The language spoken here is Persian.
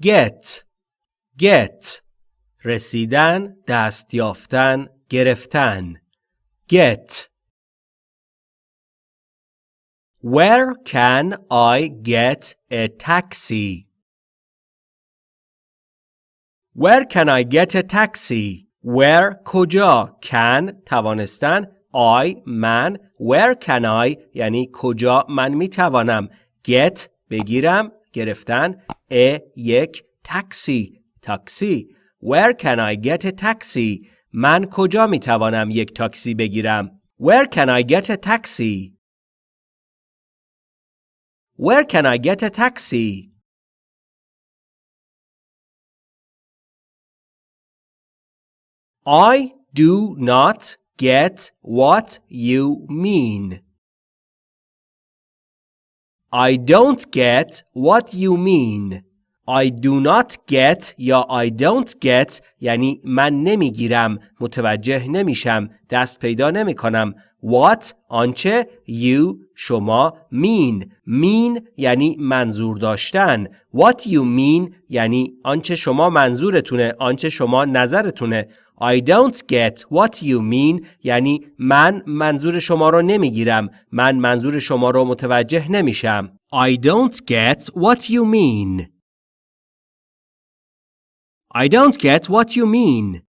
get get رسیدن دست یافتن گرفتن get Where can I get a taxi? Where can I get a taxi? Where کجا can توانستن I من Where can I یعنی کجا من می توانم get بگیرم گرفتن a یک تاکسی تاکسی Where can I get a taxi من کجا می توانم یک تاکسی بگیرم Where can I get a taxi Where can I get a taxi I do not get what you mean. I don't get what you mean. I do not get یا I don't get یعنی من نمی‌گیرم متوجه نمیشم دست پیدا نمی کنم What آنچه you شما mean. Mean یعنی منظور داشتن. What you mean یعنی آنچه شما منظورتونه آنچه شما نظرتونه. I don't get what you mean یعنی من منظور شما رو نمی‌گیرم من منظور شما رو متوجه نمیشم I don't get what you mean I don't get what you mean